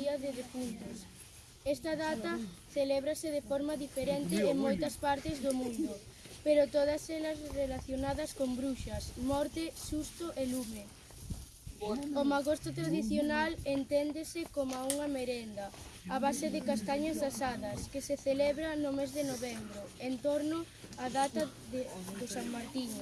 Día de Defuntos. Esta data celébrase de forma diferente en moitas partes do mundo, pero todas elas relacionadas con bruxas, morte, susto e lume. O magosto tradicional enténdese como unha merenda, a base de castañas asadas, que se celebra no mes de novembro, en torno á data de, de San Martiño.